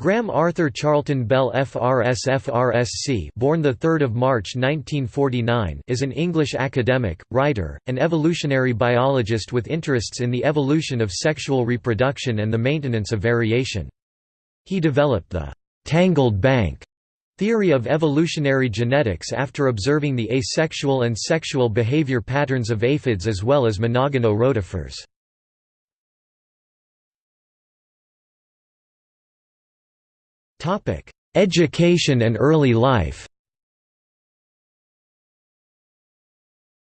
Graham Arthur Charlton Bell FRS FRSC born 3 March 1949 is an English academic, writer, and evolutionary biologist with interests in the evolution of sexual reproduction and the maintenance of variation. He developed the «tangled bank» theory of evolutionary genetics after observing the asexual and sexual behavior patterns of aphids as well as monogonont rotifers. Topic: Education and early life.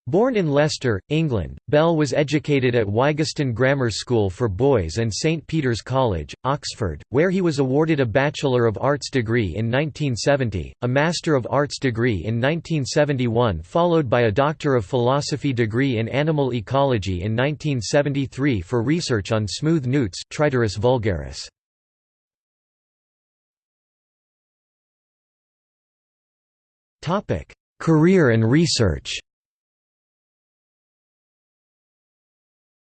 Born in Leicester, England, Bell was educated at Wigston Grammar School for Boys and St Peter's College, Oxford, where he was awarded a Bachelor of Arts degree in 1970, a Master of Arts degree in 1971 followed by a Doctor of Philosophy degree in Animal Ecology in 1973 for research on smooth newts Triturus vulgaris. Career and research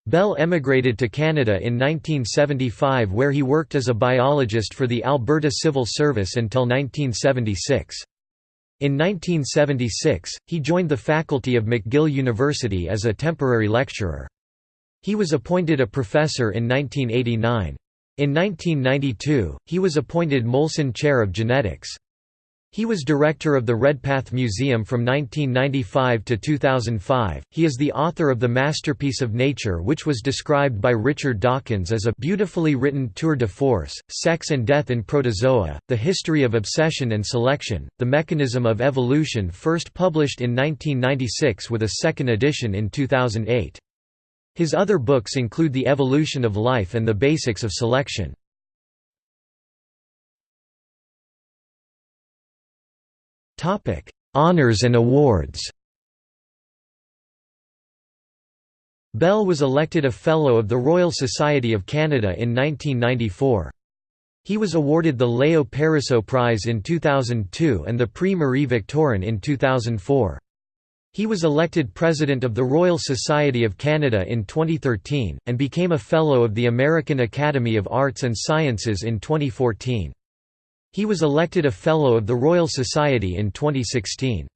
Bell emigrated to Canada in 1975 where he worked as a biologist for the Alberta Civil Service until 1976. In 1976, he joined the faculty of McGill University as a temporary lecturer. He was appointed a professor in 1989. In 1992, he was appointed Molson Chair of Genetics. He was director of the Redpath Museum from 1995 to 2005. He is the author of The Masterpiece of Nature, which was described by Richard Dawkins as a beautifully written tour de force, Sex and Death in Protozoa, The History of Obsession and Selection, The Mechanism of Evolution, first published in 1996 with a second edition in 2008. His other books include The Evolution of Life and The Basics of Selection. Topic: Honors and awards. Bell was elected a Fellow of the Royal Society of Canada in 1994. He was awarded the Leo Pariseau Prize in 2002 and the Prix Marie Victorin in 2004. He was elected President of the Royal Society of Canada in 2013, and became a Fellow of the American Academy of Arts and Sciences in 2014. He was elected a Fellow of the Royal Society in 2016.